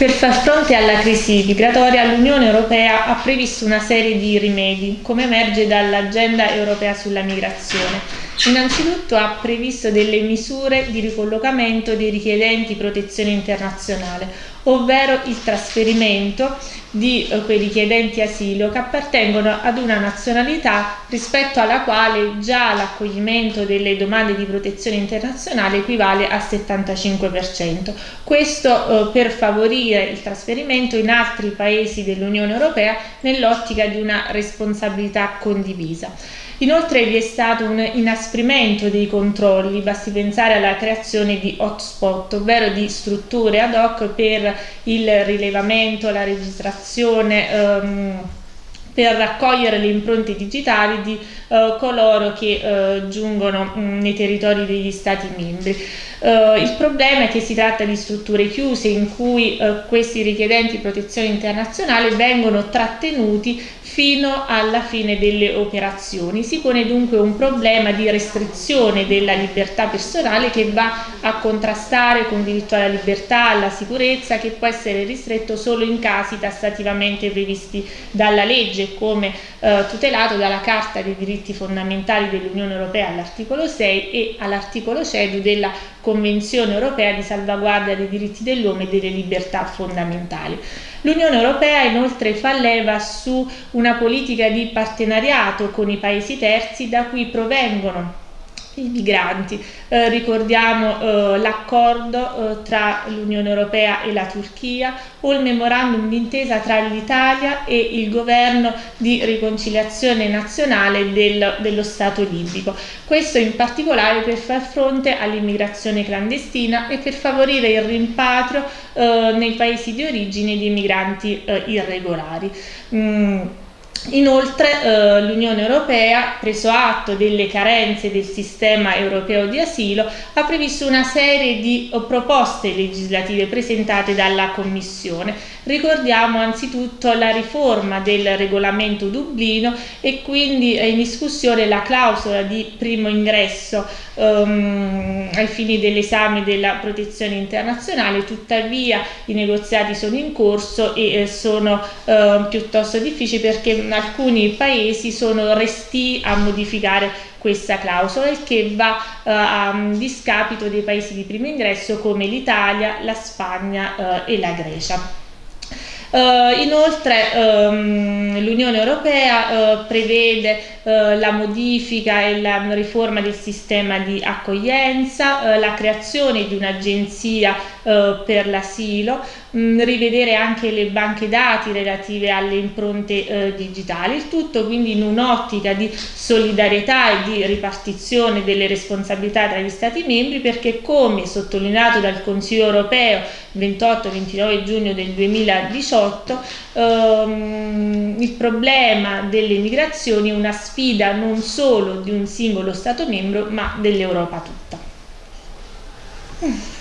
Per far fronte alla crisi migratoria l'Unione Europea ha previsto una serie di rimedi, come emerge dall'agenda europea sulla migrazione. Innanzitutto ha previsto delle misure di ricollocamento dei richiedenti protezione internazionale, ovvero il trasferimento di eh, quei richiedenti asilo che appartengono ad una nazionalità rispetto alla quale già l'accoglimento delle domande di protezione internazionale equivale al 75%. Questo eh, per favorire il trasferimento in altri paesi dell'Unione Europea nell'ottica di una responsabilità condivisa. Inoltre vi è stato un inasprimento dei controlli, basti pensare alla creazione di hotspot, ovvero di strutture ad hoc per il rilevamento, la registrazione, ehm, per raccogliere le impronte digitali di uh, coloro che uh, giungono mh, nei territori degli Stati membri. Uh, il problema è che si tratta di strutture chiuse in cui questi richiedenti protezione internazionale vengono trattenuti fino alla fine delle operazioni. Si pone dunque un problema di restrizione della libertà personale che va a contrastare con il diritto alla libertà, alla sicurezza, che può essere ristretto solo in casi tassativamente previsti dalla legge, come eh, tutelato dalla Carta dei diritti fondamentali dell'Unione Europea all'articolo 6 e all'articolo 6 della Convenzione Europea di salvaguardia dei diritti dell'uomo e delle libertà fondamentali. L'Unione Europea inoltre fa leva su una politica di partenariato con i paesi terzi da cui provengono i migranti. Eh, ricordiamo eh, l'accordo eh, tra l'Unione Europea e la Turchia o il memorandum d'intesa tra l'Italia e il governo di riconciliazione nazionale del, dello Stato libico. Questo in particolare per far fronte all'immigrazione clandestina e per favorire il rimpatrio eh, nei paesi di origine di migranti eh, irregolari. Mm. Inoltre eh, l'Unione Europea, preso atto delle carenze del sistema europeo di asilo, ha previsto una serie di proposte legislative presentate dalla Commissione. Ricordiamo anzitutto la riforma del regolamento Dublino e quindi è in discussione la clausola di primo ingresso um, ai fini dell'esame della protezione internazionale, tuttavia i negoziati sono in corso e eh, sono eh, piuttosto difficili perché alcuni paesi sono resti a modificare questa clausola il che va uh, a discapito dei paesi di primo ingresso come l'Italia, la Spagna uh, e la Grecia. Uh, inoltre um, l'Unione Europea uh, prevede uh, la modifica e la riforma del sistema di accoglienza, la creazione di un'agenzia per l'asilo, um, rivedere anche le banche dati relative alle impronte digitali, il tutto quindi in un'ottica di solidarietà e di ripartizione delle responsabilità tra gli Stati membri perché come sottolineato dal Consiglio Europeo 28-29 giugno del 2018 2018 ehm, il problema delle migrazioni è una sfida non solo di un singolo Stato membro ma dell'Europa tutta.